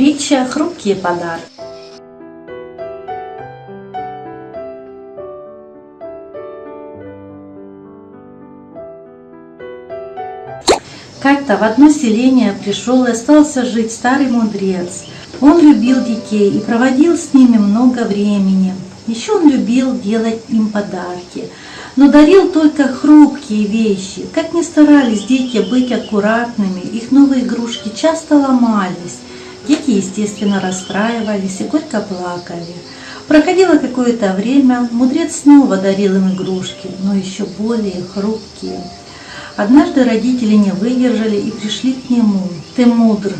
Притча «Хрупкие подарки». Как-то в одно селение пришел и остался жить старый мудрец. Он любил детей и проводил с ними много времени. Еще он любил делать им подарки, но дарил только хрупкие вещи. Как ни старались дети быть аккуратными, их новые игрушки часто ломались. Дети, естественно, расстраивались и горько плакали. Проходило какое-то время, мудрец снова дарил им игрушки, но еще более хрупкие. Однажды родители не выдержали и пришли к нему. «Ты мудр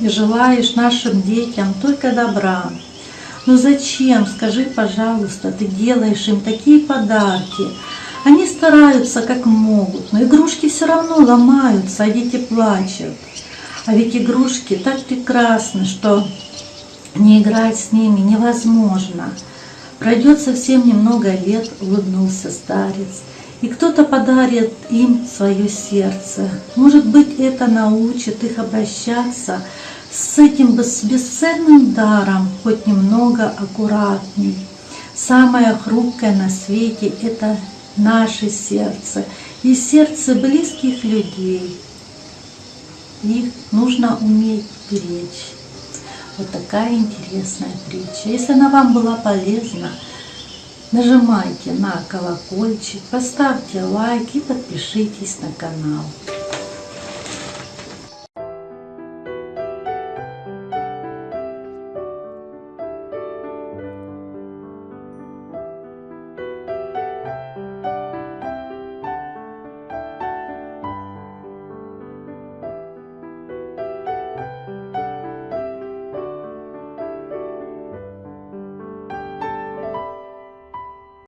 и желаешь нашим детям только добра. Но зачем, скажи, пожалуйста, ты делаешь им такие подарки? Они стараются как могут, но игрушки все равно ломаются, а дети плачут. А ведь игрушки так прекрасны, что не играть с ними невозможно. Пройдет совсем немного лет, улыбнулся старец, и кто-то подарит им свое сердце. Может быть, это научит их обращаться с этим бесценным даром хоть немного аккуратней. Самое хрупкое на свете – это наше сердце и сердце близких людей. Их нужно уметь беречь. Вот такая интересная притча. Если она вам была полезна, нажимайте на колокольчик, поставьте лайк и подпишитесь на канал.